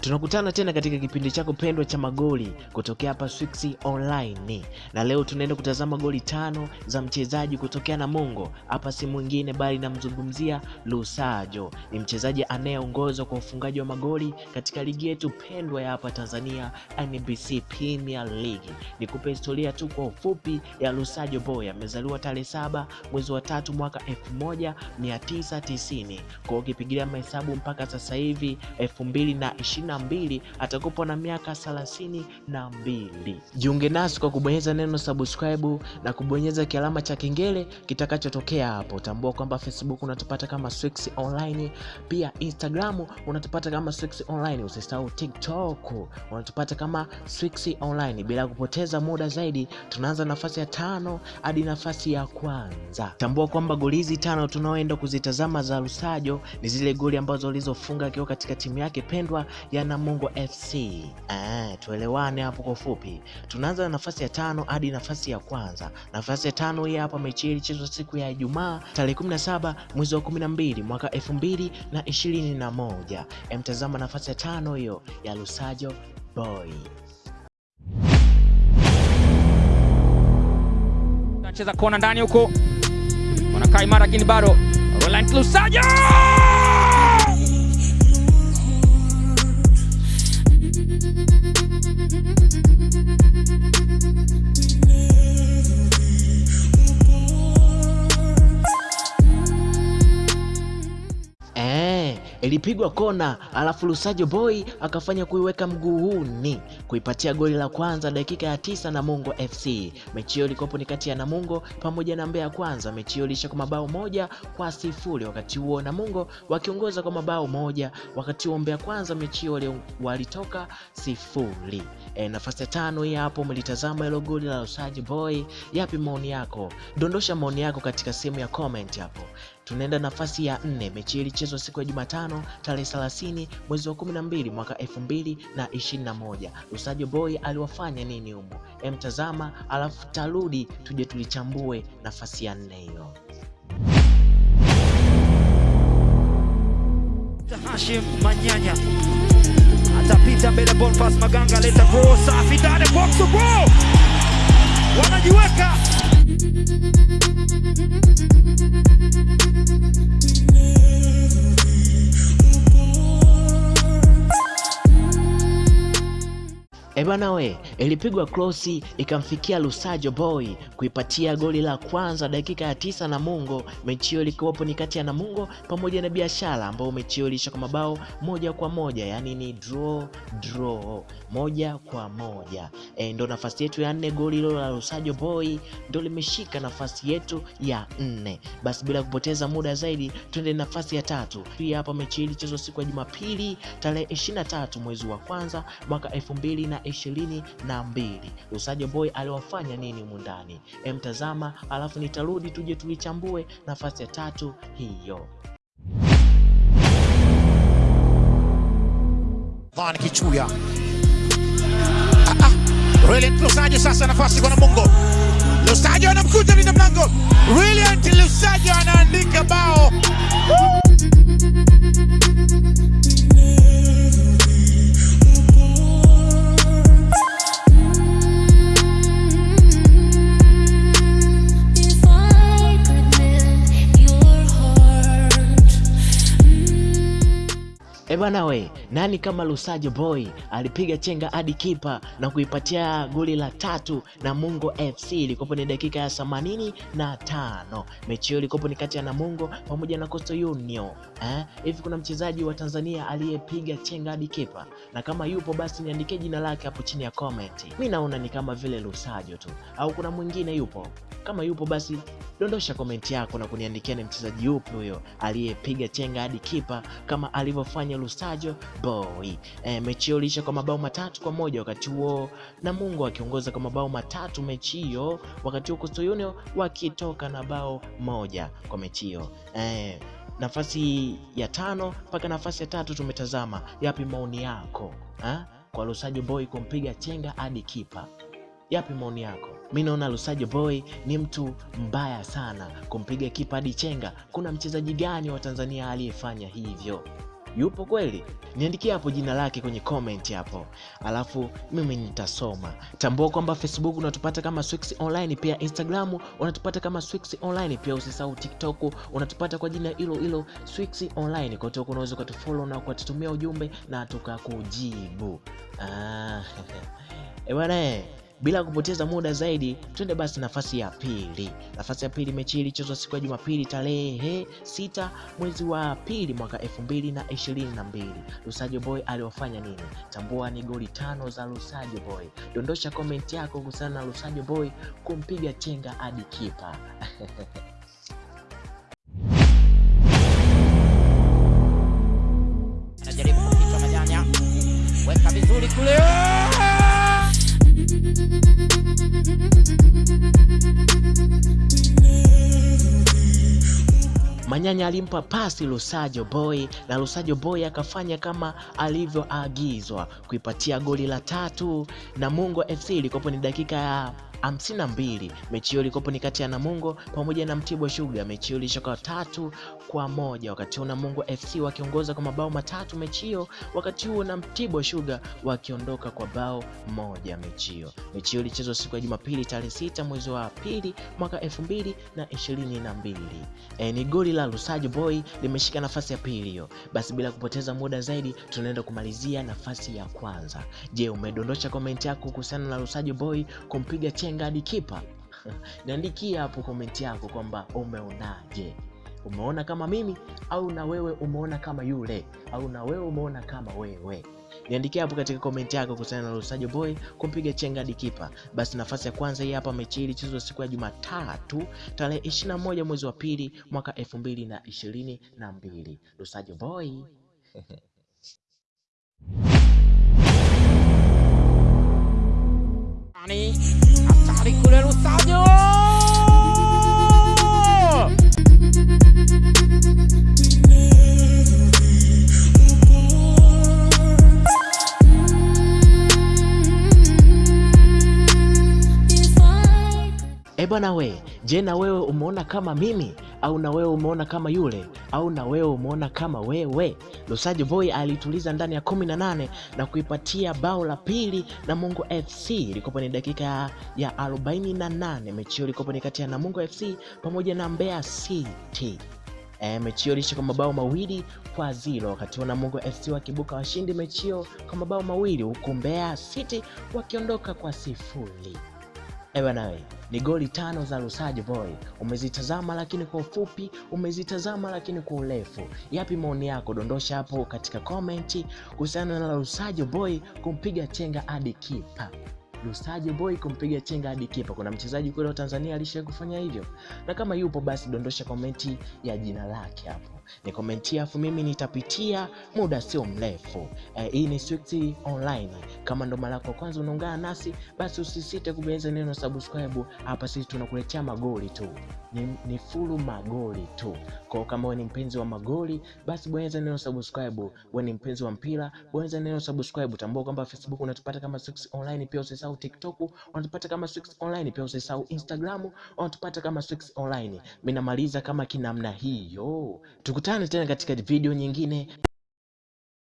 Tunakutana tena katika kipindi chako pendwa cha magoli kutokea hapa Swix Online, na leo tunaenda kutazama goli tano za mchezaji kutokea na Namungo. Hapa si mwingine bali namzungumzia Lusajo, ni mchezaji anayeongoza kwa ufungaji wa magoli katika ligi yetu pendwa ya hapa Tanzania, NBC Premier League. Nikupe historia tu kwa ufupi ya Lusajo Boy. Amezaliwa tarehe saba mwezi wa tatu mwaka 1990 kwa ukipigilia mahesabu mpaka sasa hivi 2022 atakupa na miaka thelathini na mbili. Jiunge nasi kwa kubonyeza neno subscribe na kubonyeza kialama cha kengele kitakachotokea hapo. Tambua kwamba Facebook unatupata kama Swix Online, pia Instagram unatupata kama Swix Online. Usisahau TikTok unatupata kama Swix Online. Bila kupoteza muda zaidi, tunaanza nafasi ya tano hadi nafasi ya kwanza. Tambua kwamba goli hizi tano tunaoenda kuzitazama za Lusajo ni zile goli ambazo alizofunga akiwa katika timu yake pendwa ya Namungo FC. Eh, tuelewane hapo kwa ufupi. Tunaanza na nafasi ya tano hadi nafasi ya kwanza. Nafasi ya tano hii hapa, mechi ilichezwa siku ya Ijumaa tarehe 17 mwezi wa 12 mwaka 2021. Emtazama nafasi ya tano hiyo ya Lusajo Boy. Anacheza kona ndani huko, wanakaa imara, lakini bado Roland Lusajo ilipigwa kona alafu Lusajo Boy akafanya kuiweka mguuni kuipatia goli la kwanza dakika ya tisa Namungo FC. Mechi hiyo ilikopo ni kati ya Namungo pamoja na Mbeya Kwanza. Mechi hiyo ilisha kwa mabao moja kwa sifuri. Wakati huo Namungo wakiongoza kwa mabao moja, wakati huo Mbeya Kwanza mechi hiyo walitoka sifuri. E, nafasi ya tano hii hapo mlitazama hilo goli la Lusajo Boy. Yapi maoni yako? Dondosha maoni yako katika sehemu ya comment hapo. Tunaenda nafasi ya nne. Mechi ilichezwa siku ya Jumatano tarehe 30 mwezi wa 12 mwaka 2021. Lusajo Boy aliwafanya nini humo? Emtazama alafu tarudi tuje tulichambue nafasi ya nne hiyo. Hashim Manyanya atapita mbele, Boniface Maganga leta safi box to wanajiweka E bana we, ilipigwa krosi ikamfikia Lusajo Boy kuipatia goli la kwanza dakika ya tisa Namungo. Mechi hiyo ilikuwapo ni kati ya Namungo pamoja na Biashara, ambao mechi hiyo ilisha kwa mabao moja kwa moja, yani ni draw draw, moja kwa moja. E, ndo nafasi yetu ya nne. Goli hilo la Lusajo Boy ndo limeshika nafasi yetu ya nne. Basi bila kupoteza muda zaidi, twende nafasi ya tatu. Hii hapa mechi ilichezwa siku ya Jumapili tarehe 23 mwezi wa kwanza mwaka 2022. Lusajo Boy aliwafanya nini mundani ndani? Emtazama alafu nitarudi tuje tulichambue nafasi ya tatu hiyo. Van Kichuya. Ah, ah. Brilliant Lusajo sasa nafasi kwa Namungo. Lusajo anamkuta linda mlango. Brilliant Lusajo anaandika bao. Bana we, nani kama Lusajo Boy alipiga chenga hadi kipa na kuipatia goli la tatu na Mungo FC. Ilikopo ni dakika ya themanini na tano. Mechi hiyo ilikopo ni kati ya Namungo pamoja na Coastal Union. Eh, hivi kuna mchezaji wa Tanzania aliyepiga chenga hadi kipa? Na kama yupo basi niandikie jina lake hapo chini ya comment. Mi naona ni kama vile Lusajo tu, au kuna mwingine yupo? Kama yupo basi dondosha komenti yako na kuniandikia ni mchezaji yupi huyo aliyepiga chenga hadi kipa kama alivyofanya Lusajo Boy. E, mechi hiyo ilisha kwa mabao matatu kwa moja wakati huo Namungo akiongoza kwa mabao matatu mechi hiyo, wakati huo Coastal Union wakitoka na bao moja kwa mechi hiyo. E, nafasi ya tano mpaka nafasi ya tatu tumetazama. Yapi maoni yako ha? kwa Lusajo Boy kumpiga chenga hadi kipa? Yapi maoni yako? Mi naona Lusajo Boy ni mtu mbaya sana kumpiga kipa hadi chenga. Kuna mchezaji gani wa Tanzania aliyefanya hivyo? yupo kweli? Niandikie hapo jina lake kwenye comment hapo, alafu mimi nitasoma. Tambua kwamba Facebook unatupata kama Swix Online, pia Instagram unatupata kama Swix Online, pia usisahau TikTok unatupata kwa jina hilo hilo Swix Online. Kwa huko unaweza ukatufollow na ukatutumia ujumbe na tukakujibu. Ah, eh bwana eh. Bila kupoteza muda zaidi, twende basi nafasi ya pili. Nafasi ya pili, mechi ilichezwa siku ya Jumapili tarehe sita mwezi wa pili mwaka elfu mbili na ishirini na mbili. Lusajo Boy aliwafanya nini? Tambua ni goli tano za Lusajo Boy. Dondosha komenti yako kuhusiana na Lusajo Boy kumpiga chenga hadi kipa. Majanya, weka vizuri kule. Manyanya alimpa pasi Lusajo Boy na Lusajo Boy akafanya kama alivyoagizwa kuipatia goli la tatu. na Mungo FC ilikopo ni dakika ya 52. Mechi hiyo ilikopo ni kati ya Namungo pamoja na Mtibwa Sugar. Mechi hiyo ilishoka tatu kwa moja, wakati huo Namungo FC wakiongoza kwa mabao matatu mechi hiyo, wakati huo na Mtibwa Sugar wakiondoka kwa bao moja mechi hiyo. Mechi hiyo ilichezwa siku ya Jumapili tarehe sita mwezi wa pili mwaka elfu mbili na ishirini na mbili. E, ni goli la Lusajo Boy limeshika nafasi ya pili hiyo. Basi bila kupoteza muda zaidi, tunaenda kumalizia nafasi ya kwanza. Je, umedondosha komenti yako kuhusiana na Lusajo Boy kumpiga chenga hadi kipa? Niandikie hapo komenti yako kwamba umeonaje. Umeona kama mimi au na wewe umeona kama yule au na wewe umeona kama wewe? Niandikia hapo katika komenti yako kuhusiana na Lusajo Boy kumpiga chenga Dikipa. Basi nafasi ya kwanza hii hapa, mechi hii ilichezwa siku ya Jumatatu tarehe 21 mwezi wa pili mwaka 2022. Lusajo Boy Ani, hatari kule Lusajo. E bwana we, je, na wewe umeona kama mimi au na wewe umeona kama yule au na wewe umeona kama wewe? Lusajo Boy alituliza ndani ya kumi na na kuipatia bao la pili Namungo FC. Ilikopo ni dakika ya, ya 48. Mechi hiyo ilikopo ni kati ya Namungo FC pamoja na Mbeya City. E, mechi hiyo iliisha kwa mabao mawili kwa zero, wakati huo Namungo FC wakibuka washindi mechi hiyo kwa mabao mawili huku Mbeya City wakiondoka kwa sifuri. Nawe ni goli tano za Lusajo Boy. Umezitazama lakini kwa ufupi, umezitazama lakini kwa urefu. Yapi maoni yako? Dondosha hapo katika komenti kuhusiana na Lusajo Boy kumpiga chenga hadi kipa. Lusajo Boy kumpiga chenga hadi kipa. Kuna mchezaji kule wa Tanzania alishawahi kufanya hivyo? Na kama yupo basi dondosha komenti ya jina lake hapo, ni komenti afu mimi nitapitia muda sio mrefu. E, hii ni Swix Online. Kama ndo mara yako kwanza unaungana nasi, basi usisite kubonyeza neno subscribe hapa. Sisi tunakuletea magoli tu, ni, ni fulu magoli tu. Kwa kama wewe ni mpenzi wa magoli, basi bonyeza neno subscribe. Wewe ni mpenzi wa mpira, bonyeza neno subscribe. Tambua kwamba Facebook unatupata kama Swix Online, pia usisahau TikTok unatupata kama Swix Online, pia usisahau Instagram unatupata kama Swix Online. Mimi namaliza kama kinamna hiyo, tukutane tena katika video nyingine.